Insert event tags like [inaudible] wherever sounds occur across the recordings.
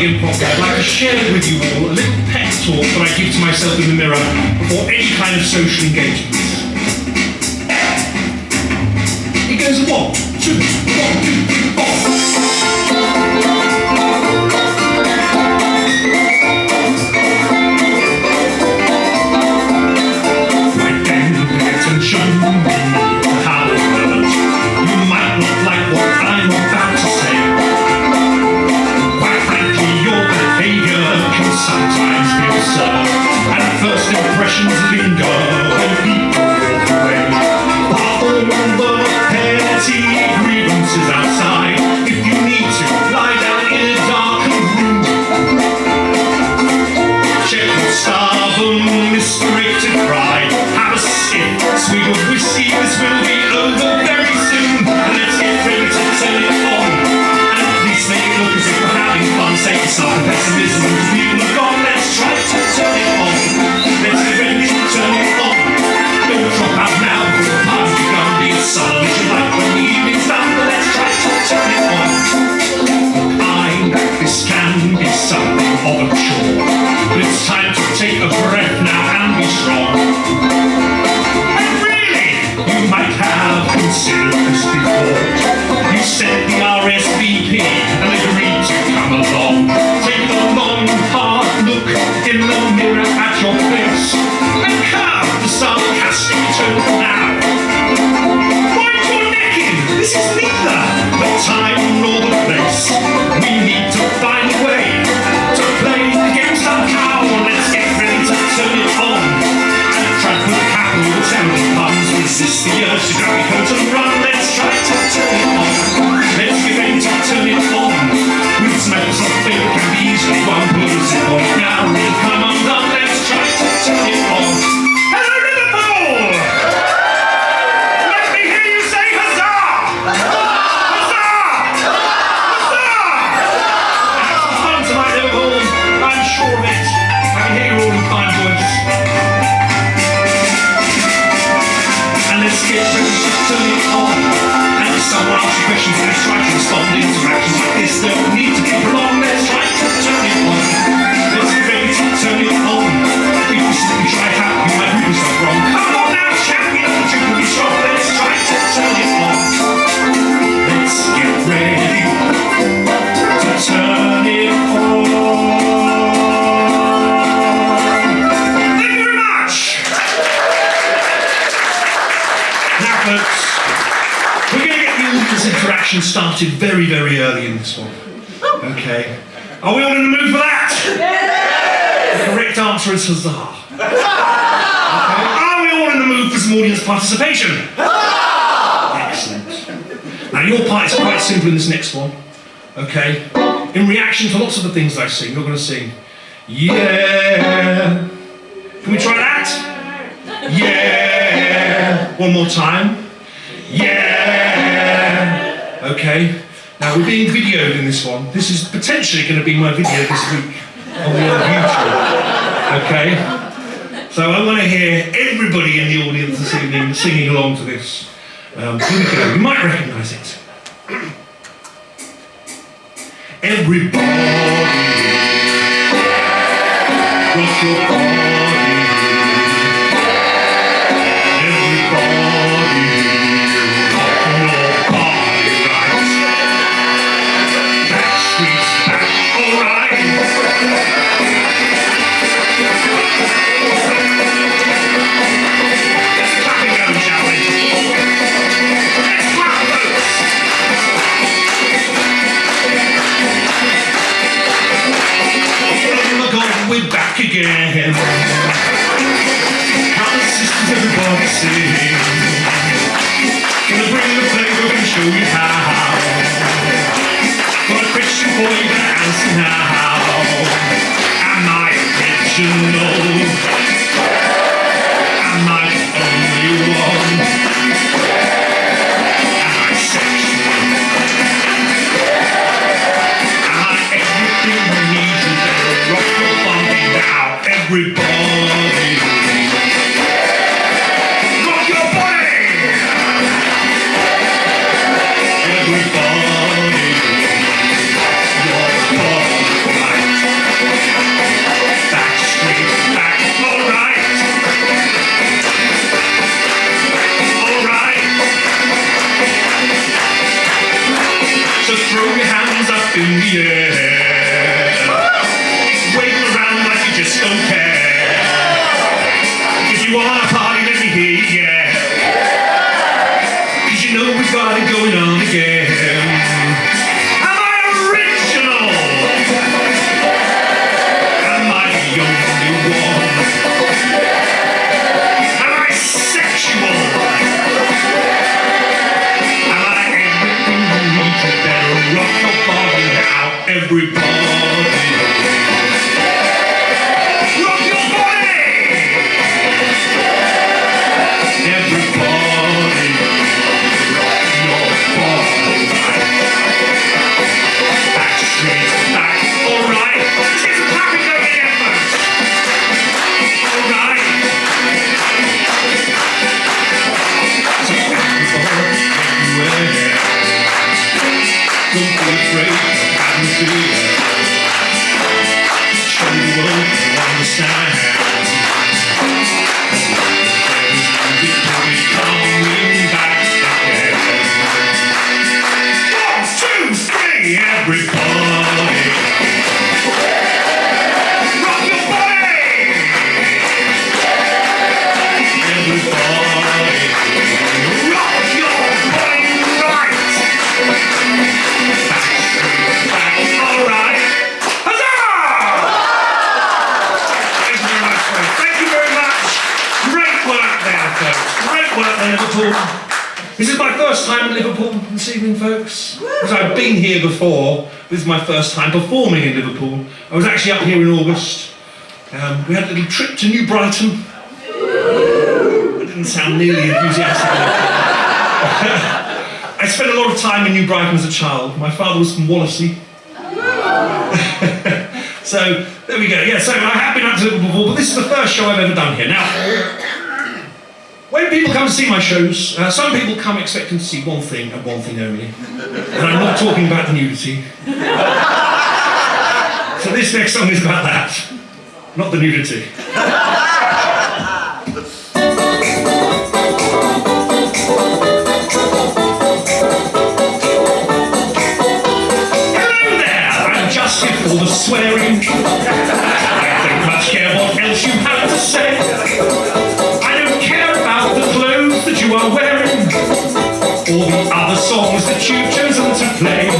impulse that I'd like to share with you all, a little pet talk that I give to myself in the mirror before any kind of social engagement. action started very, very early in this one. Okay. Are we all in the mood for that? Yes! The correct answer is huzzah. okay. Are we all in the mood for some audience participation? Excellent. Now your part is quite simple in this next one. Okay. In reaction to lots of the things I sing, you're going to sing, yeah. Can we try that? [laughs] Yeah. One more time. Okay, now we're being videoed in this one. This is potentially going to be my video this week on the old YouTube. Okay, so I want to hear everybody in the audience this evening singing along to this. Um, here we go. You might recognise it. Everybody, rock your body. to your house. Got a question for you to answer now. World you understand. Here before. This is my first time performing in Liverpool. I was actually up here in August. Um, we had a little trip to New Brighton. I didn't sound nearly enthusiastic. [laughs] I spent a lot of time in New Brighton as a child. My father was from Wallasey. [laughs] so there we go. Yeah, so I have been up to Liverpool before, but this is the first show I've ever done here. Now, when people come to see my shows, uh, some people come expecting to see one thing and one thing only. And I'm not talking about the nudity. so this next song is about that, not the nudity. Hello there, I'm just here for the swearing. You've chosen to play.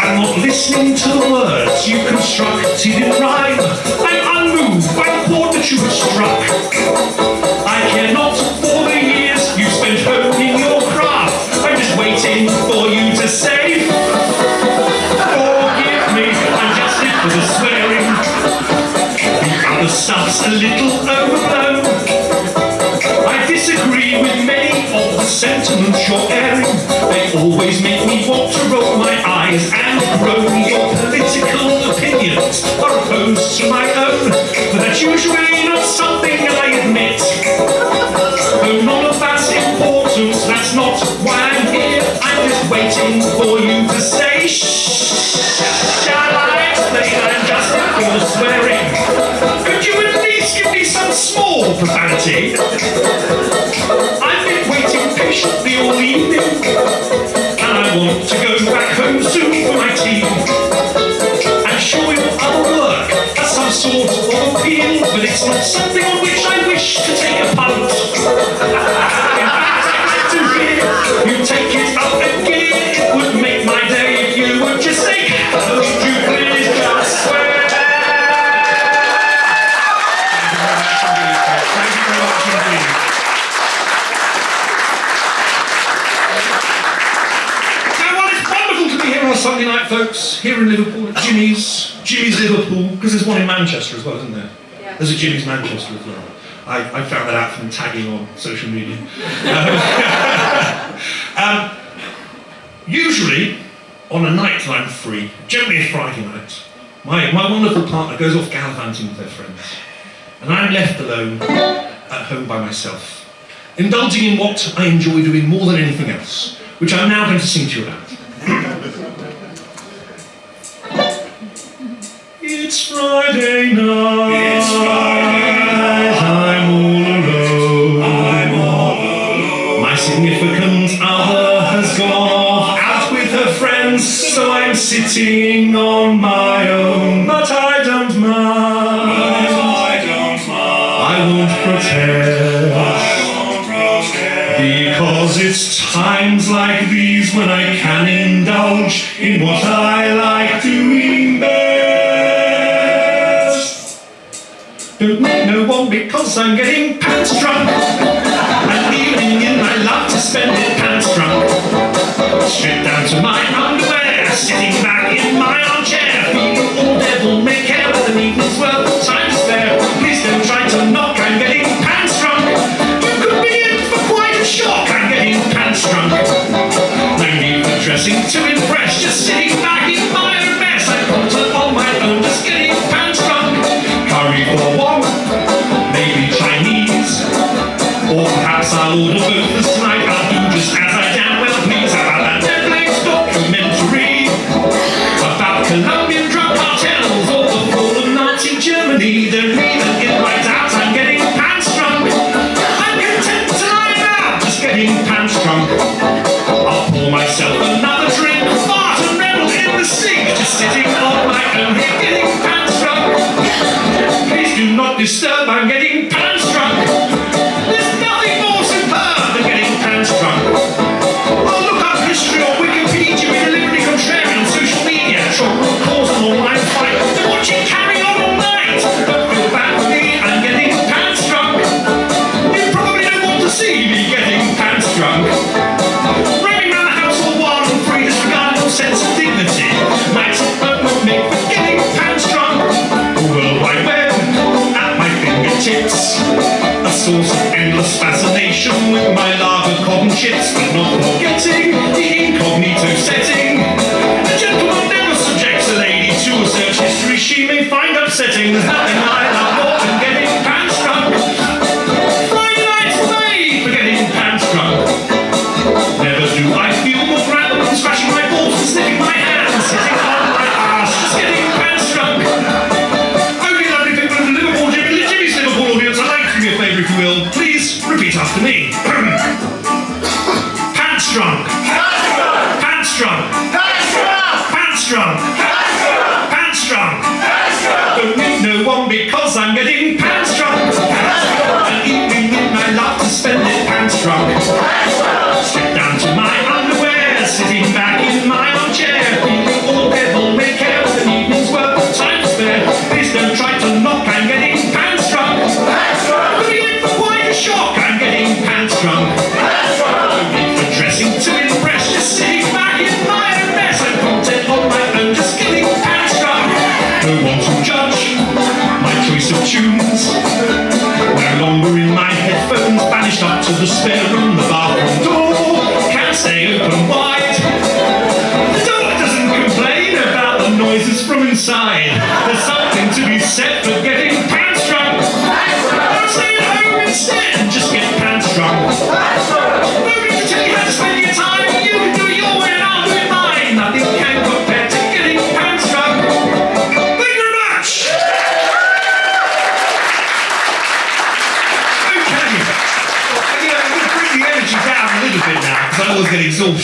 I'm not listening to the words you constructed in rhyme. I'm unmoved by the chord that you have struck. I care not for the years you spent honing your craft. I'm just waiting for you to say, Forgive me, I'm just for the swearing. The other stuff's a little always make me want to roll my eyes and groan. Your political opinions are opposed to my own. But that's usually not something I admit. Though none of that's important, that's not why I'm here. I'm just waiting for you to say shh. Shall I explain? I'm just for the swearing. Could you at least give me some small profanity? I've been waiting patiently all evening, and I want to go back home soon for my tea. I'm sure your other work has some sort of appeal, but it's not something on which I wish to take a punt. [laughs] folks, here in Liverpool at Jimmy's, Jimmy's Liverpool, because there's one in Manchester as well, isn't there? Yeah. There's a Jimmy's Manchester as well. I, I found that out from tagging on social media. [laughs] um, usually, on a night that I'm free, generally a Friday night, my, my wonderful partner goes off gallivanting with her friends, and I'm left alone at home by myself, indulging in what I enjoy doing more than anything else, which I'm now going to sing to you about. Friday night. It's Friday night. I'm all alone. I'm all alone. My significant other has gone out with her friends, so I'm sitting on my own. But I So I'm getting you stop. Watson's endless fascination with my lava cotton chips, but not forgetting the incognito setting. A gentleman never subjects a lady to a search history she may find upsetting.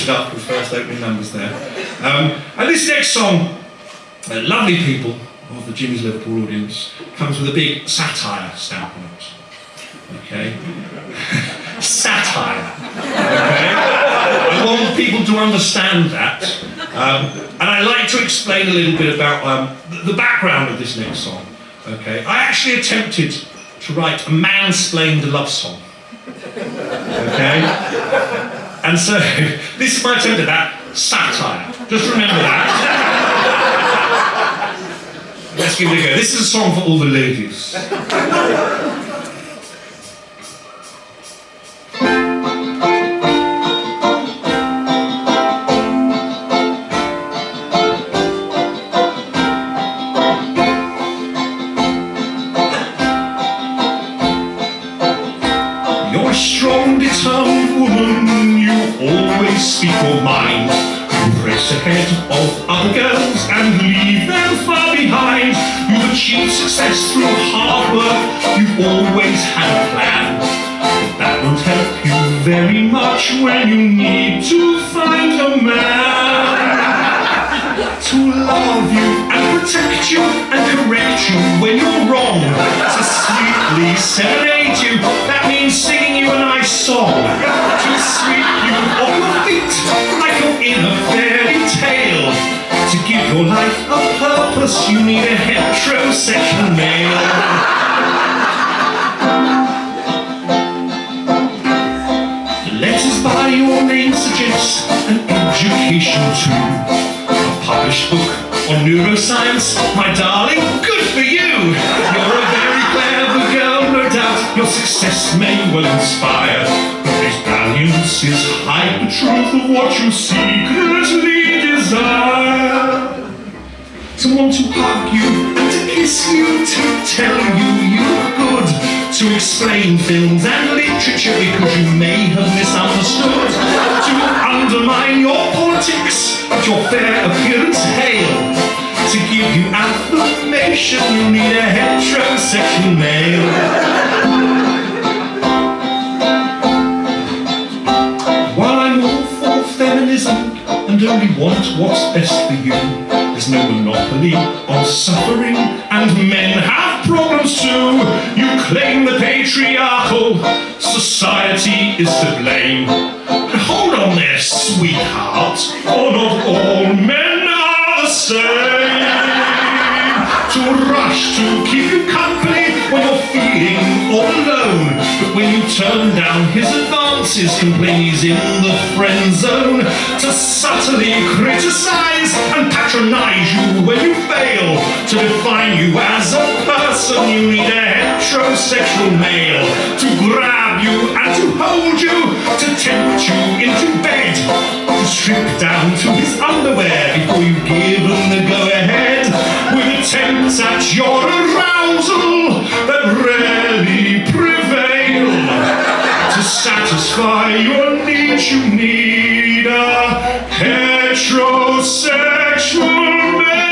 up with first opening numbers there. Um, and this next song, uh, Lovely People of the Jimmy's Liverpool audience, comes with a big satire stamp on it. Okay? [laughs] satire. Okay? I want people to understand that. Um, and I like to explain a little bit about um, the background of this next song. Okay? I actually attempted to write a mansplained love song. Okay? And so, [laughs] this might sound like that satire. Just remember that. [laughs] Let's give it a go. This is a song for all the ladies. head of other girls and leave them far behind. You've achieved success through hard work, you've always had a plan. But that won't help you very much when you need to find a man to love you and protect you and correct you when you're wrong. To sweetly serenade you, that means singing you a nice song. To sweep you off your feet like you're in a fairy tale. To give your life a purpose, you need a heterosexual male. Letters by your name suggest an education too. Published book on neuroscience, my darling, good for you. You're a very clever girl, no doubt. Your success may well inspire. But these valiance is hide the truth of what you secretly desire. To want to hug you to kiss you, to tell you you to explain films and literature because you may have misunderstood, to undermine your politics, but your fair appearance hail. To give you affirmation, you need a heterosexual male. While I'm all for feminism and only want what's best for you, there's no monopoly on suffering, and men have problems too. You claim the patriarchal society is to blame. But hold on there, sweetheart, for not all men are the same. To rush to keep you company when you're feeling all alone. But when you turn down his advances, complain he's in the friend zone. To subtly criticize and patronize you when you fail. To define you as a person, you need a heterosexual male. To grab you and to hold you, to tempt you into bed. To strip down to his underwear before you give him the go ahead. With attempts at your arousal that rarely prevail. To satisfy your needs, you need a heterosexual male.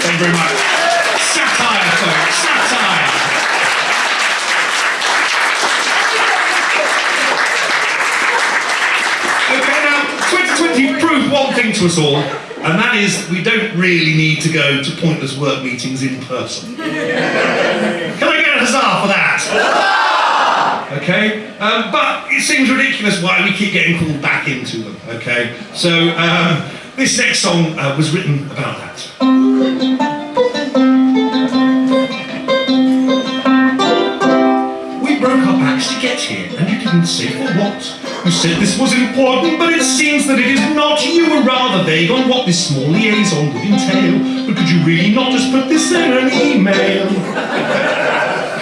Thank you very much. Satire, folks, satire. Okay, now 2020 proved one thing to us all, and that is we don't really need to go to pointless work meetings in person. [laughs] Can I get a huzzah for that? Okay, um, but it seems ridiculous why we keep getting called back into them. Okay, so um, this next song uh, was written about that. We broke our backs to get here, and you didn't say for what. You said this was important, but it seems that it is not. You were rather vague on what this small liaison would entail. But could you really not just put this in an email?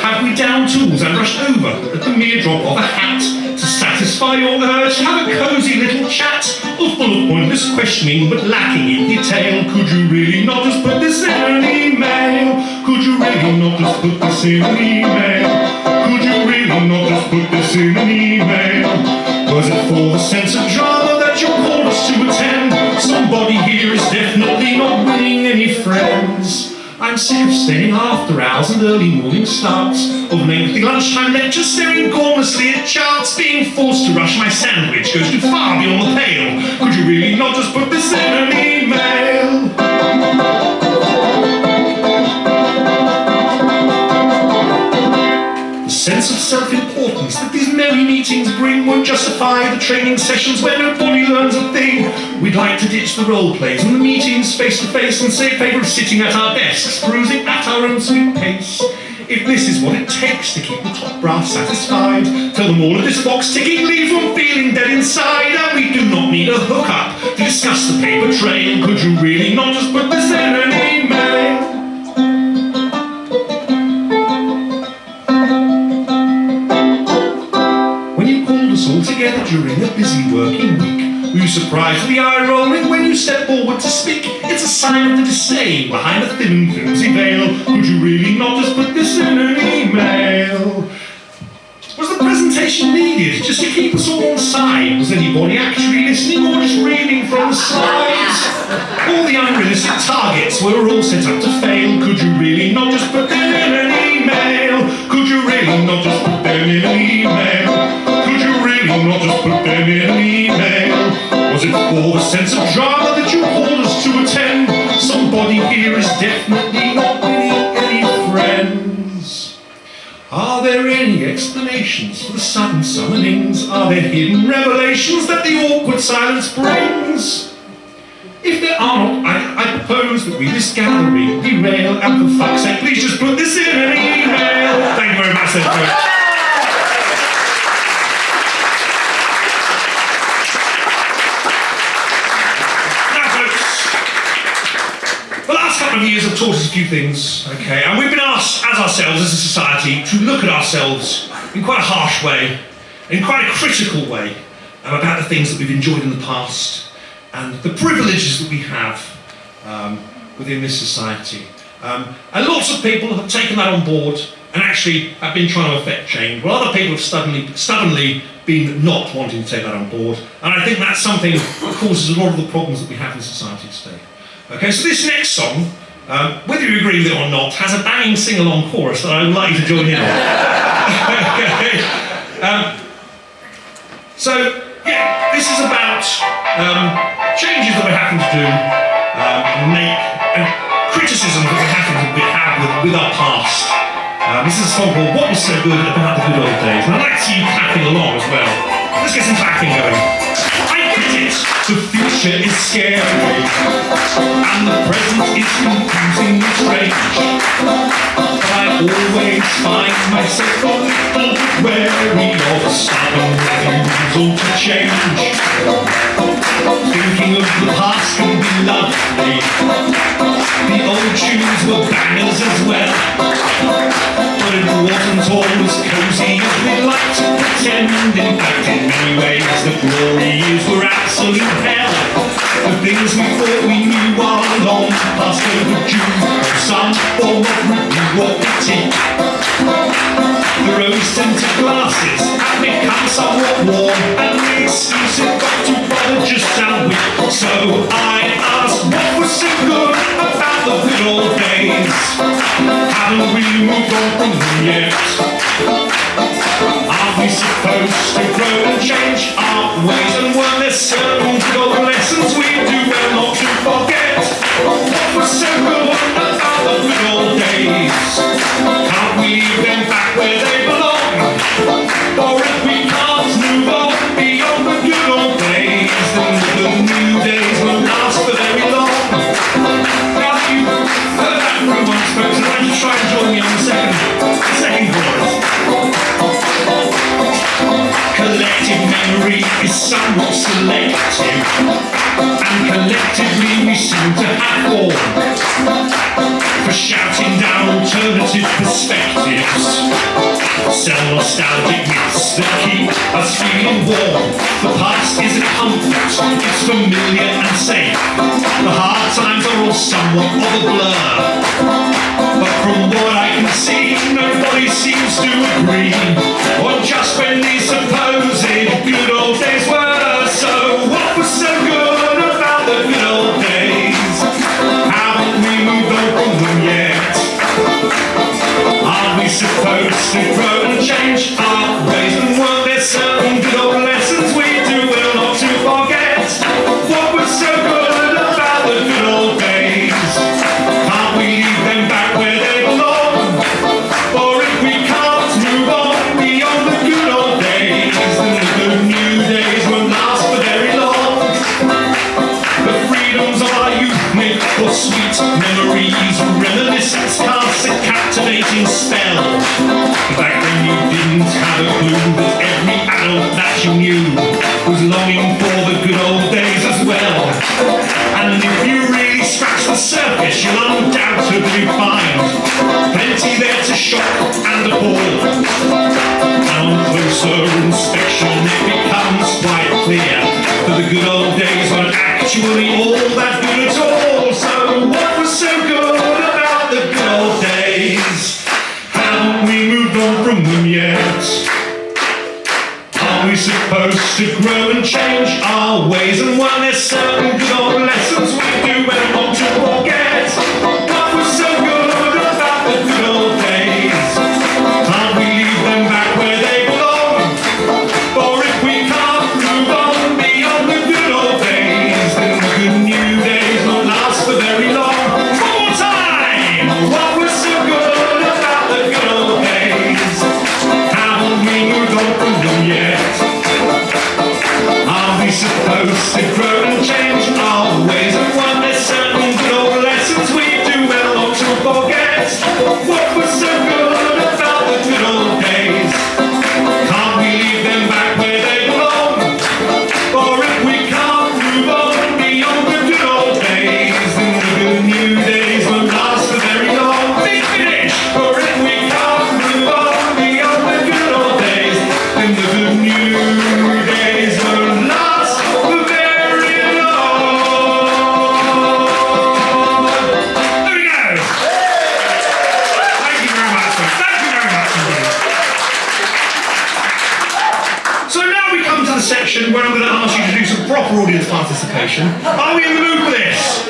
Have we down tools and rushed over at the mere drop of a hat to satisfy your urge to have a cozy little chat, or full of pointless questioning but lacking in detail? Could you really not just put this in an email? Could you really not just put this in an email? Could you really not just put this in an email? For the sense of drama that you called us to attend? Somebody here is definitely not winning any friends. I'm sick of staying after hours and early morning starts, of lengthy lunchtime lectures, staring gormlessly at charts, being forced to rush my sandwich goes too far beyond the pale. Could you really not just put this in an email? Sense of self-importance that these merry meetings bring won't justify the training sessions where nobody learns a thing. We'd like to ditch the role plays and the meetings face to face and say favour of sitting at our desks, cruising at our own sweet pace. If this is what it takes to keep the top brass satisfied, tell them all of this box ticking leaves one feeling dead inside, and we do not need a hookup to discuss the paper trail. Could you really not just put this in during a busy working week, were you surprised the eye rolling when you step forward to speak? It's a sign of the disdain behind the thin flimsy veil. Could you really not just put this in an email? Was the presentation needed just to keep us all on side? Was anybody actually listening or just reading from the slides? All the unrealistic targets were all set up to fail. Could you really not just put them in an email? Could you really not just put them in an email? Not just put them in an email? Was it for the sense of drama that you called us to attend? Somebody here is definitely not really any friends. Are there any explanations for the sudden summonings? Are there hidden revelations that the awkward silence brings? If there are not, I, I propose that we this gathering derail and for fuck's sake, please just put this in an email. Thank you very much, then, folks. Now, folks, years have taught us a few things, okay, and we've been asked, as ourselves, as a society, to look at ourselves in quite a harsh way, in quite a critical way, um, about the things that we've enjoyed in the past and the privileges that we have um, within this society. Um, and lots of people have taken that on board and actually have been trying to affect change, while other people have stubbornly, stubbornly been not wanting to take that on board. And I think that's something that causes a lot of the problems that we have in society today. Okay, so this next song, um, whether you agree with it or not, has a banging sing-along chorus that I would like you to join in on. [laughs] um, so, yeah, this is about um, changes that we're having to do, um, make, and criticism that having to we have with, with our past. Uh, this is a song called What Was So Good About the Good Old Days. And I'd like to see you clapping along as well. Let's get some clapping going. I get it, the future is scary, and the present is confusing and strange. But I always find myself wary of a stubborn refusal to change. Thinking of the past can be lovely. The old tunes were bangers as well. But it wasn't always cozy as we'd like to pretend. In fact, in many ways, the glory years were absolute. The things we thought we knew are long past overdue. Of some form of review or critique. The rose-tinted glasses have become somewhat warm And the exclusive got to just how we So I asked what was so good about the good old days Haven't we moved on from them yet? Are we supposed to grow and change our ways And weren't there certain old lessons we do well not to forget. What was good about the good old days is somewhat selective And collectively we seem to have form For shouting down alternative perspectives Sell nostalgic myths that keep us feeling warm. The past isn't comfort, it's familiar and safe. The hard times are all somewhat of a blur. But from what I can see, nobody seems to agree On just when these supposed good old days were. So what was so good supposed to grow and change actually all that good at all. So what was so good about the good old days? Haven't we moved on from them yet? Are we supposed to grow and change our ways? And weren't participation. Are we in the mood for this?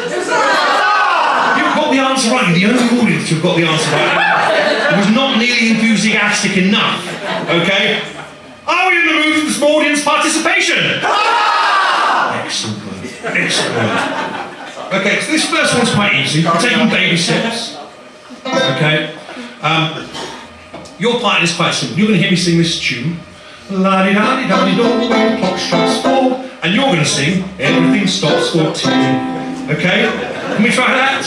You've got the answer right. You're the only audience who've got the answer right. It was not nearly enthusiastic enough. Okay? Are we in the mood for some audience participation? Excellent. Excellent. Okay, so this first one's quite easy. We're taking baby steps. Okay? Um, your part is quite simple. You're going to hear me sing this tune. La di da di da di do clock strikes. Going to sing Everything Stops for Tea. Okay? Can we try that?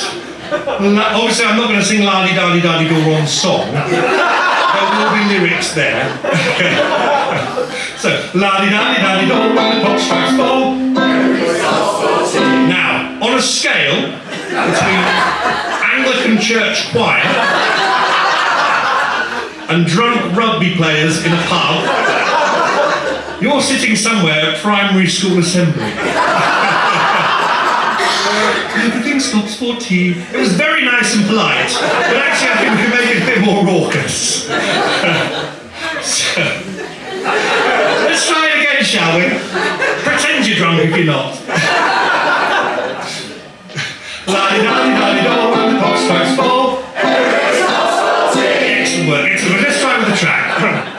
Obviously, I'm not going to sing La di da di da wrong song. There will be lyrics there. [laughs] So, La di da di do when the clock strikes four. Now, on a scale between Anglican church choir and drunk rugby players in a pub, you're sitting somewhere at primary school assembly. [laughs] Everything stops for tea. It was very nice and polite, but actually I think we can make it a bit more raucous. So, [laughs] let's try it again, shall we? Pretend you're drunk if you're not. La-di-da-di-da-di-do, when the clock strikes four. Excellent work, excellent work. Let's try with the track.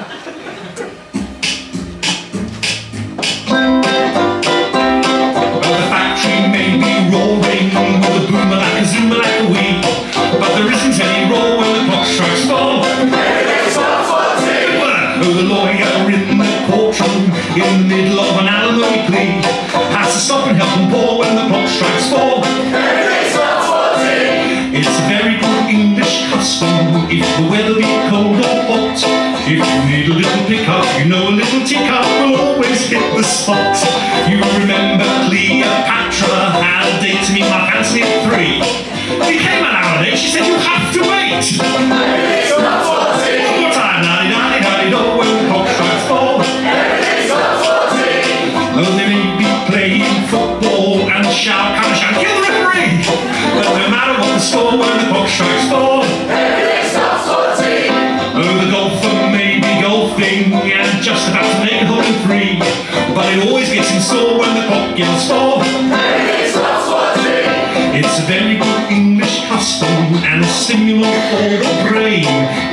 You know a little teacup will always hit the spot. You remember Cleopatra had a date to meet Mark Antony at three. He came an hour late, she said you have to wait.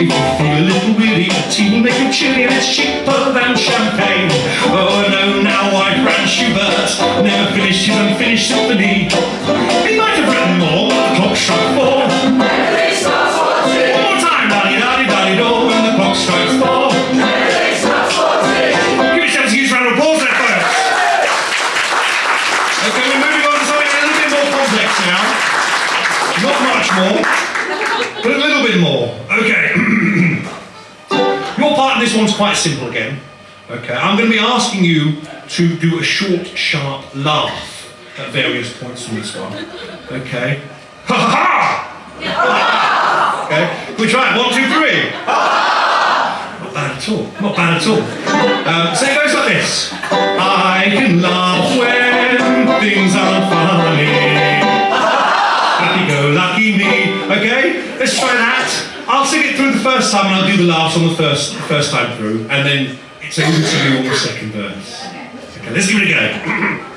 If you feel a little the tea will make you chilly and it's cheaper than champagne. Oh no, now I Franz Schubert never finished his unfinished symphony. He might have written more, but the clock struck simple again. Okay, I'm going to be asking you to do a short, sharp laugh at various points in this one. Okay. Ha ha ha! Okay, we try it. One, two, three. Not bad at all. Not bad at all. Um, so it goes like this. I can laugh when things aren't funny. Happy-go-lucky me. Okay, let's try that. I'll sing it through the first time and I'll do the laughs on the first first time through, and then it's over to you on the second verse. Okay, let's give it a go. [clears throat]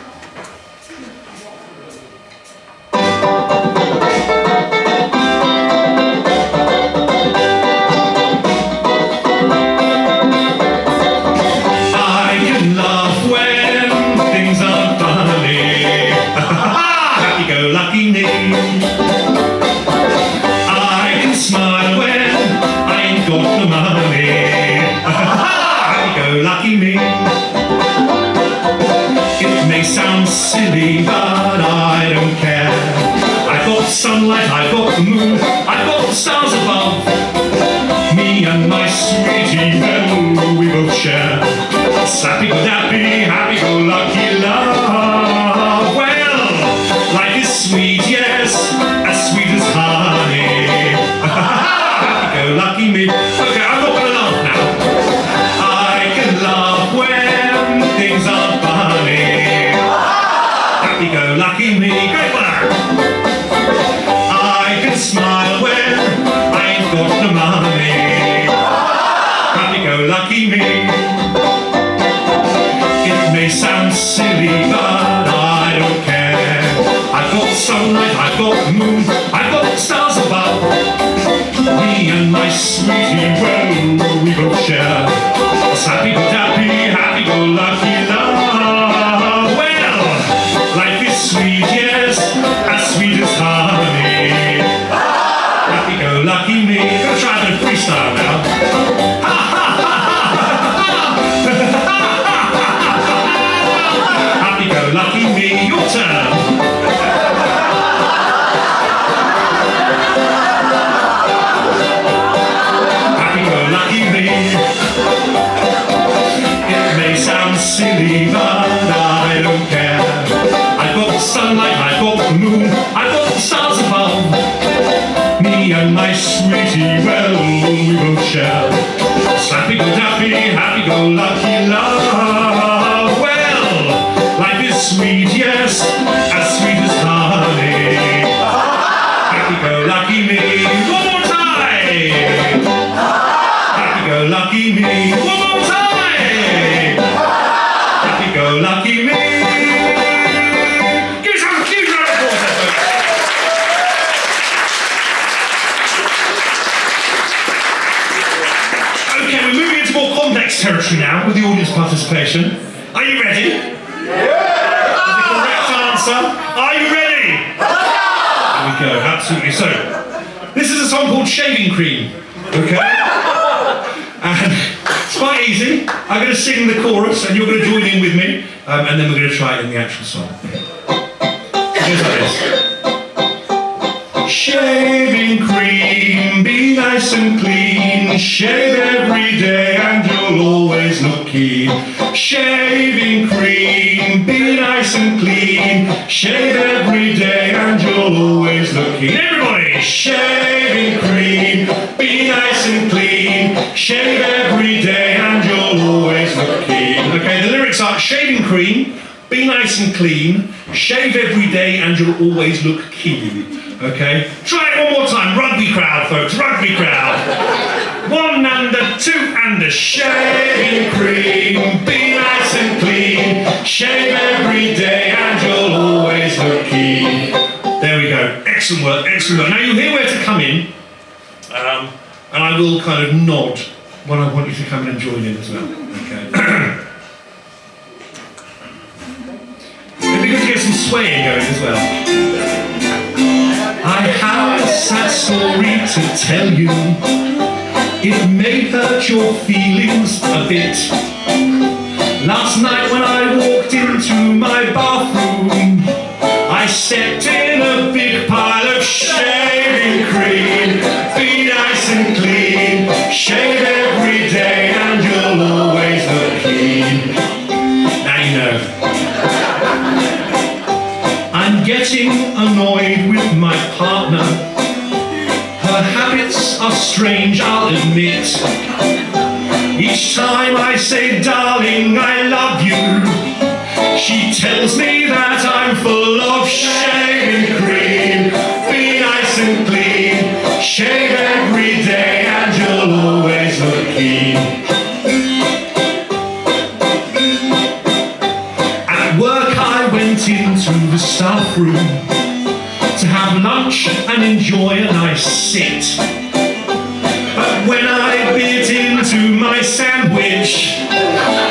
and absolutely. So, this is a song called Shaving Cream. Okay? [laughs] And it's quite easy. I'm going to sing the chorus and you're going to join in with me, um, and then we're going to try it in the actual song. Like this. Shaving cream, be nice and clean. Shave every day and you'll always look keen. And you'll always look keen. Okay? Try it one more time. Rugby crowd, folks. Rugby crowd. One and a two and a shaving cream. Be nice and clean. Shave every day and you'll always look keen. There we go. Excellent work. Excellent work. Now you'll hear where to come in. Um, and I will kind of nod when I want you to come in and join in as well. Okay. [clears throat] swaying going as well. I have a sad story to tell you. It may hurt your feelings a bit. Last night when I walked into my bathroom, I stepped in a big pile of shaving cream. Be nice and clean, shave getting annoyed with my partner. Her habits are strange, I'll admit. Each time I say, darling, I love you, she tells me that I'm full of shaving cream. Be nice and clean, shave every day, and you'll always look keen. At work I went into the staff room and enjoy a nice sit. But when I bit into my sandwich,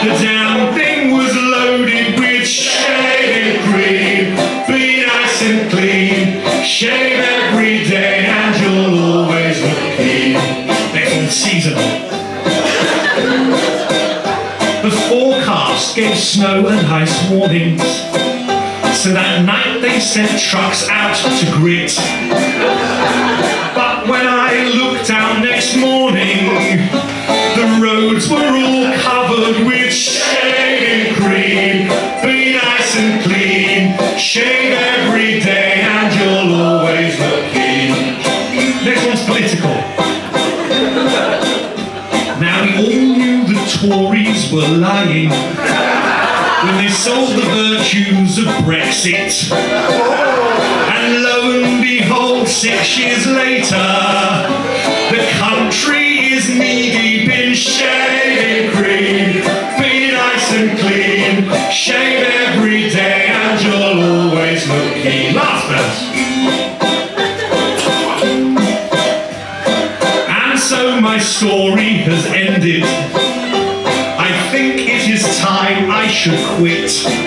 the damn thing was loaded with shaving cream. Be nice and clean, shave every day and you'll always look clean. Next one, seasonal. The forecast gave snow and ice warnings. So that night they sent trucks out to grit. news of Brexit. and lo and behold, six years later, the country is knee-deep in shaving cream. Be nice and clean, shave every day, and you'll always look keen. Laughter. And so my story has ended. I think it is time I should quit.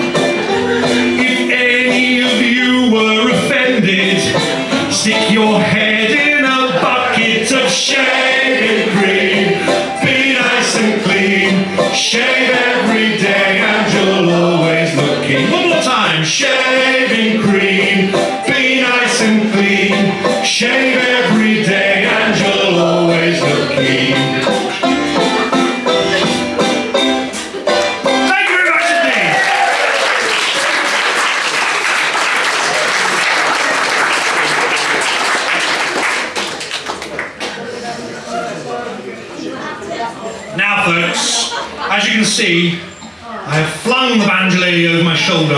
See, I have flung the banjolele over my shoulder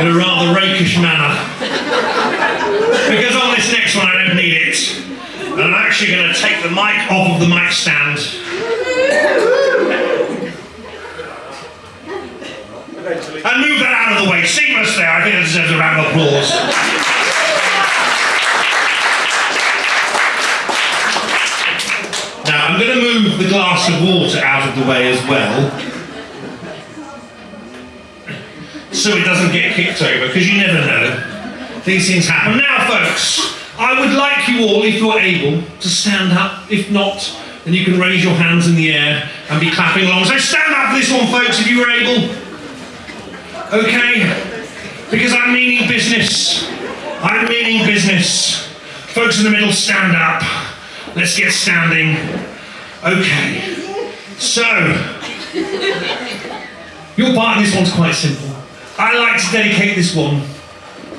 in a rather rakish manner. Because on this next one, I don't need it. And I'm actually going to take the mic off of the mic stand. And move that out of the way. Seamless there. I think it deserves a round of applause. Now, I'm going to move the glass of water out of the way as well. So it doesn't get kicked over, because you never know. These things happen. Now, folks, I would like you all, if you're able, to stand up. If not, then you can raise your hands in the air and be clapping along. So stand up for this one, folks, if you were able. Okay? Because I'm meaning business. I'm meaning business. Folks in the middle, stand up. Let's get standing. Okay. So, your part in this one's quite simple. I like to dedicate this one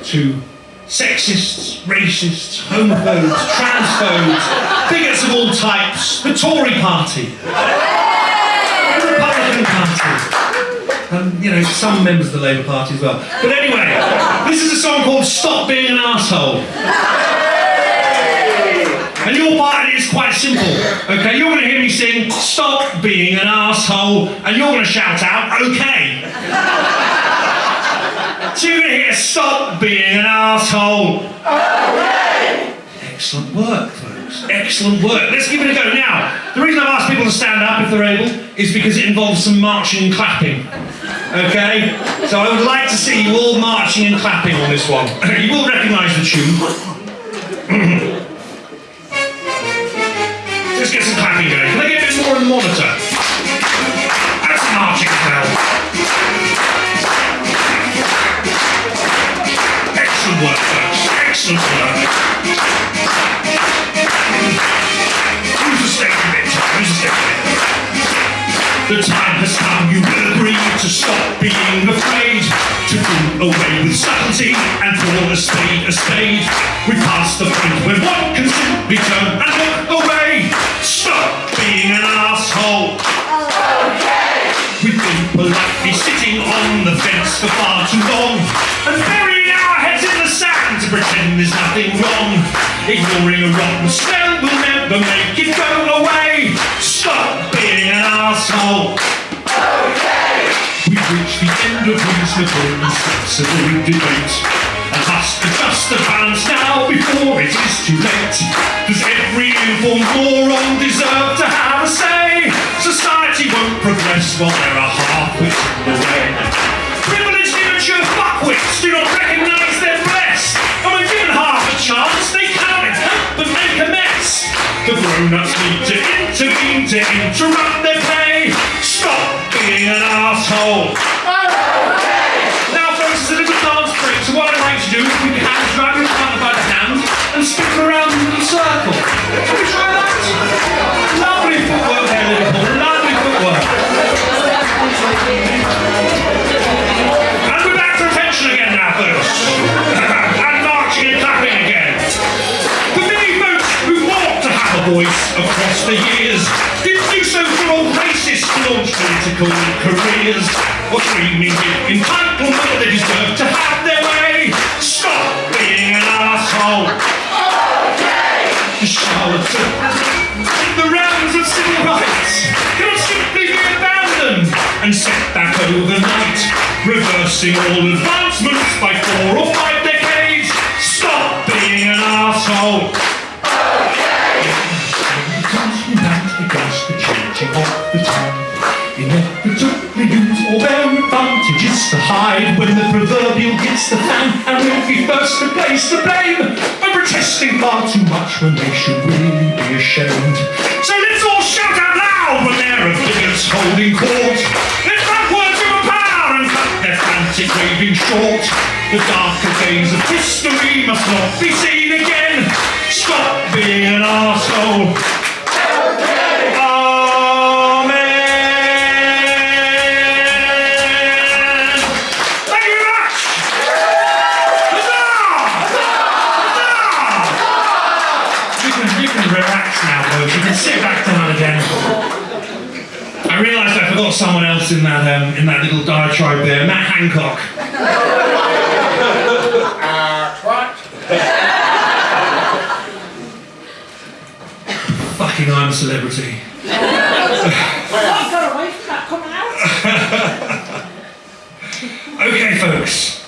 to sexists, racists, homophobes, [laughs] transphobes, bigots of all types, the Tory party, the Republican party, and you know, some members of the Labour Party as well. But anyway, this is a song called Stop Being an Arsehole. And your part is quite simple. Okay, you're going to hear me sing "Stop being an asshole," and you're going to shout out "Okay." You're going to "Stop being an asshole." Excellent work, folks. Excellent work. Let's give it a go. Now, the reason I've asked people to stand up if they're able is because it involves some marching and clapping. Okay? So I would like to see you all marching and clapping on this one. [laughs] you will recognise the tune. [clears throat] Let's get some clapping going. Excellent work, folks. Excellent work. Who's the a bit? Who's the a bit? The time has come, you will agree to stop being afraid, to do away with subtlety and call a spade a spade. We've passed the point where one can simply turn and look away. Stop being an asshole. We've been politely sitting on the fence for far too long and our heads in the sand to pretend there's nothing wrong. Ignoring a rotten smell will never make it go away. Stop being an asshole. We've reached the end of reasonable and sensible debate. And must adjust the balance now before it is too late. Does every informed moron deserve to have a say? Society won't progress while there are half-wits in the way. Privileged immature fuckwits do not recognise their blessed. And when given half a chance, they cannot help but make a mess. The grown-ups need to intervene to interrupt their play. Stop being an asshole. Now, folks, it's a little dance break, so what I'd like to do is we can grab your partner by the hand and spin around in a circle. Shall we try that? Voice across the years didn't do so for all racists to launch political careers or screaming with entitlement they deserve to have their way. Stop being an asshole. Charlatans think the realms of civil rights cannot simply be abandoned and set back overnight, reversing all advancements by four or five decades. Stop being an asshole. Advantages to hide when the proverbial hits the fan and we'll be first to place the blame for protesting far too much when they should really be ashamed. So let's all shout out loud when there are figures holding court. Let's back words power and cut their frantic raving short. The darker days of history must not be seen again. Stop being an arsehole. Can, you can relax now, folks. You can sit back down again. I realised I forgot someone else in that um, in that little diatribe there, Matt Hancock. Fucking I'm a celebrity. I got away from that coming out. [laughs] Okay, folks.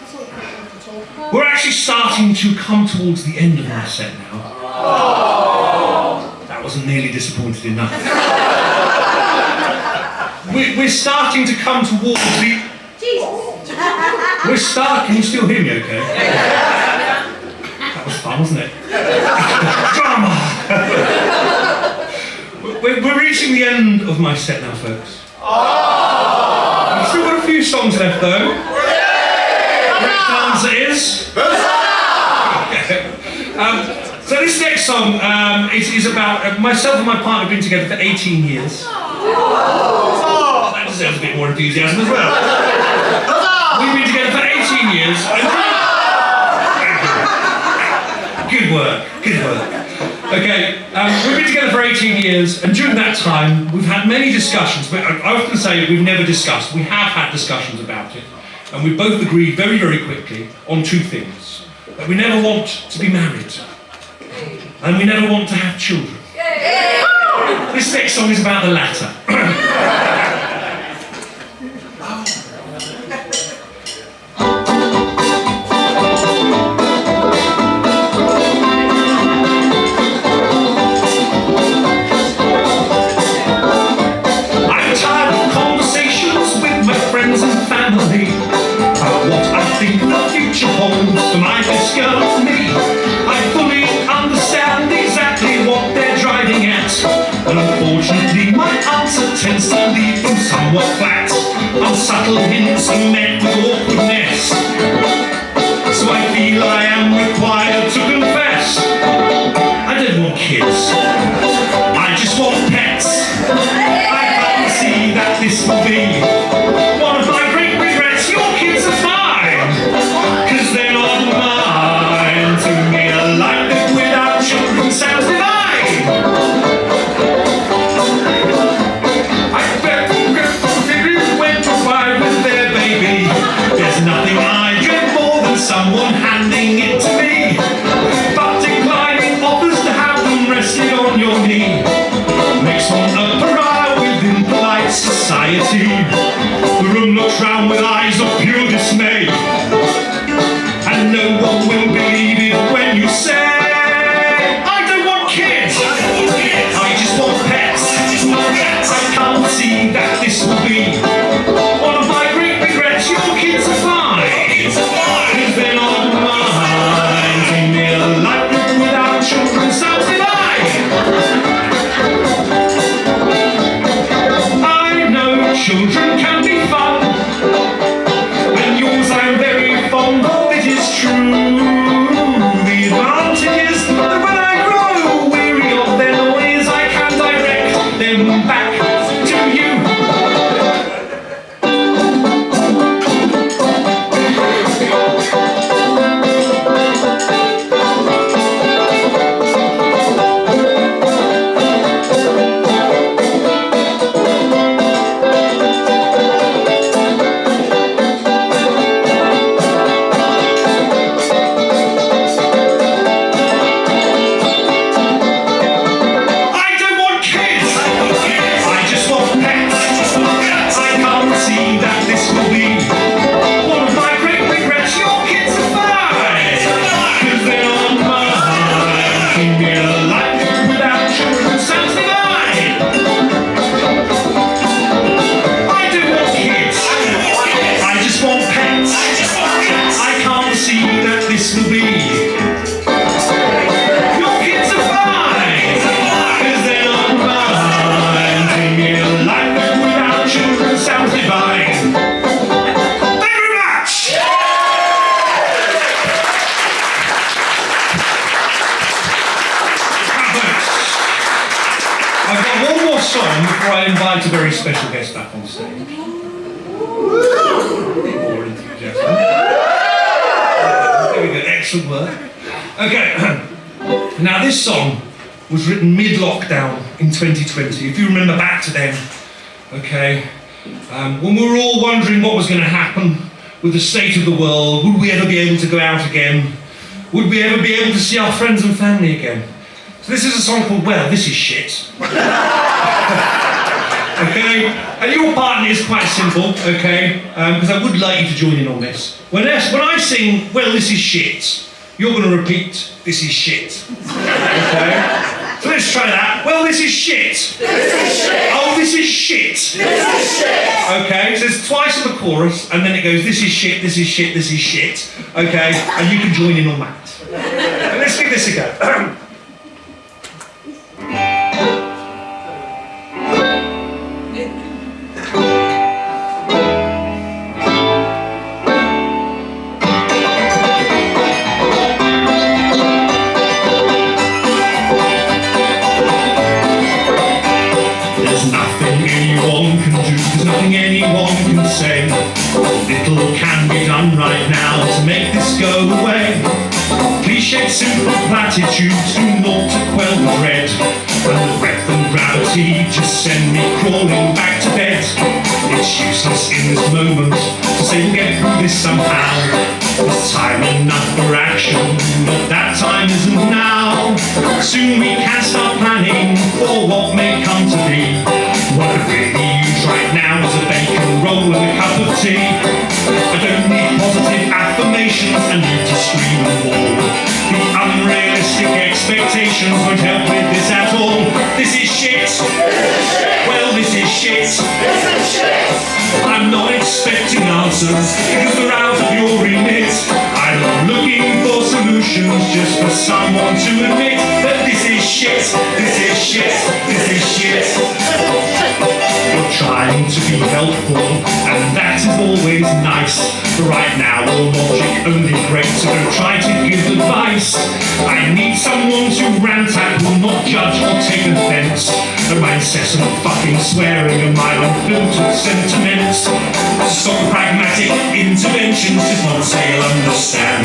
That's all we can talk about. We're actually starting to come towards the end of my set now. Oh. That wasn't nearly disappointed enough. [laughs] we, we're starting to come towards the. Jesus. We're starting. Can you still hear me okay? [laughs] That was fun, wasn't it? [laughs] Drama! we're, we're reaching the end of my set now, folks. Oh. I've still got a few songs left though. Dance it is. um, so this next song um, is, is about uh, myself and my partner have been together for 18 years. That deserves a bit more enthusiasm as well. We've been together for 18 years. Good work, good work. Okay, um, we've been together for 18 years, and during that time, we've had many discussions. I often say we've never discussed. We have had discussions about it, and we both agreed very, very quickly on two things: that we never want to be married, and we never want to have children. This next song is about the latter. [clears throat] um, when we were all wondering what was going to happen with the state of the world, would we ever be able to go out again? Would we ever be able to see our friends and family again? So this is a song called Well, This Is Shit. [laughs] okay? And your part is quite simple, okay? Because I would like you to join in on this. When when I sing, Well, This Is Shit, you're going to repeat, This is shit. [laughs] Okay? So let's try that. Well, this is shit. This is shit. Oh, this is shit. This is shit. Okay, so it's twice on the chorus, and then it goes, this is shit, this is shit, this is shit. Okay, and you can join in on that. And let's give this a go. [clears throat] done right now to make this go away. Cliched simple platitudes do naught to quell the dread. And the breath and gravity just send me crawling back to bed. It's useless in this moment to say we'll get through this somehow. There's time enough for action, but that time isn't now. Soon we can start planning for what may come to be. What really right now is a bacon roll and a cup of tea. I don't need positive affirmations, I need to scream and bawl. The unrealistic expectations won't help with this at all. This is shit. This is shit. Well, this is shit. This is shit. I'm not expecting answers because they're out of your remit. I'm not looking for solutions, just for someone to admit that this is shit, this is shit, this is shit. Trying to be helpful, and that is always nice. But right now, your logic only great, so don't try to give advice. I need someone to rant at, who will not judge or take offense. At my incessant fucking swearing and my unfiltered sentiments. Stop pragmatic interventions, just not say I'll understand.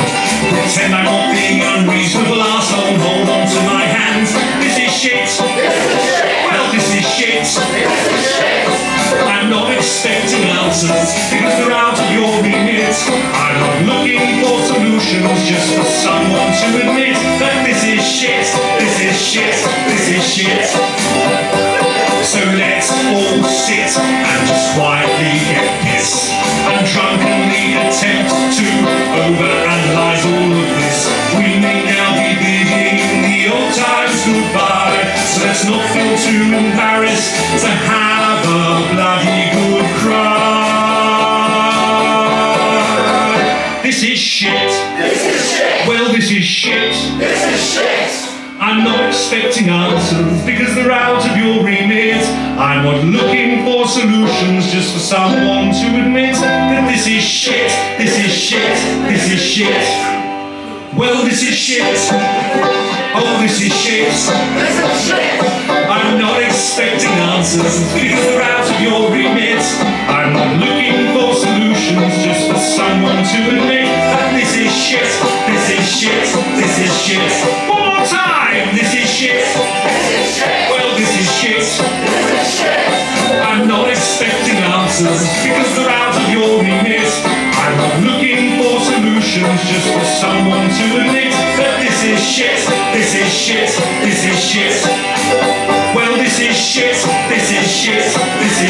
Pretend I'm not being unreasonable arsehole, hold on to my hands. This is shit. Well, this is shit. I'm not expecting answers because they're out of your remit. I'm not looking for solutions, just for someone to admit that this is shit, this is shit, this is shit. So let's all sit and just quietly get pissed and drunkenly attempt to overanalyze all of this. We may now be bidding the old times goodbye, let's not feel too embarrassed to have a bloody good cry. This is shit. This is shit. Well, this is shit. I'm not expecting answers because they're out of your remit. I'm not looking for solutions, just for someone to admit that this is shit, this is shit, this is shit. Well, this is shit. Oh, this is shit. Because they're out of your remit. I'm not looking for solutions, just for someone to admit that this is shit, this is shit, this is shit. One more time, this is shit. this is shit. Well, this is shit. I'm not expecting answers because they're out of your remit. I'm not looking for solutions, just for someone to admit that this is shit, this is shit, this is shit.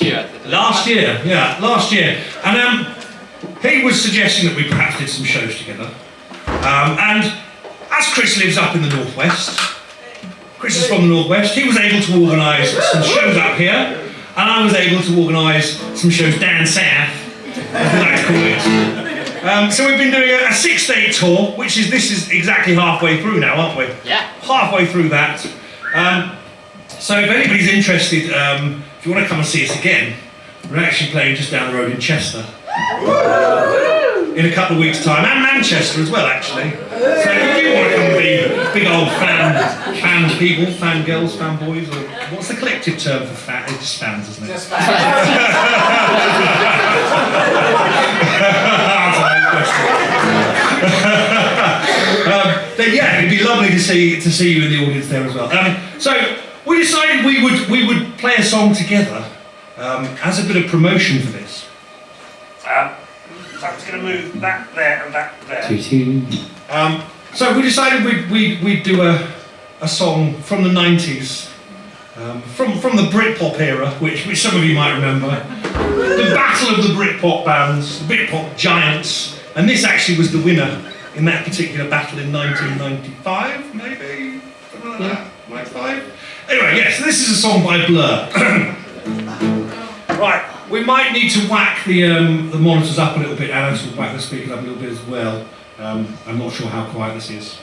last year. Last year, yeah, last year. And um, he was suggesting that we perhaps did some shows together. Um, and as Chris lives up in the northwest, Chris is from the northwest, he was able to organise some shows up here. and I was able to organise some shows down south, as we like to call it. Um, so we've been doing a, a six-day tour, which is this is exactly halfway through now, aren't we? Yeah. Halfway through that. Um, so if anybody's interested, um, if you want to come and see us again, we're actually playing just down the road in Chester in a couple of weeks' time, and Manchester as well, actually. So if you want to come and be big old fan, fan people, fan girls, fan boys, or what's the collective term for fan? It's just fans, isn't it? Just [laughs] [laughs] um, then yeah, it'd be lovely to see to see you in the audience there as well. Um, so we decided we would we would play a song together um, as a bit of promotion for this. Um, so I'm just going to move that there and that there. Um, so we decided we'd, we'd, we'd do a, a song from the 90s, um, from, from the Britpop era, which, which some of you might remember. The battle of the Britpop bands, the Britpop giants, and this actually was the winner in that particular battle in 1995, maybe? Something like that, 95? Anyway, yes, this is a song by Blur. [clears throat] right, we might need to whack the, um, the monitors up a little bit, and will whack the speakers up a little bit as well. Um, I'm not sure how quiet this is.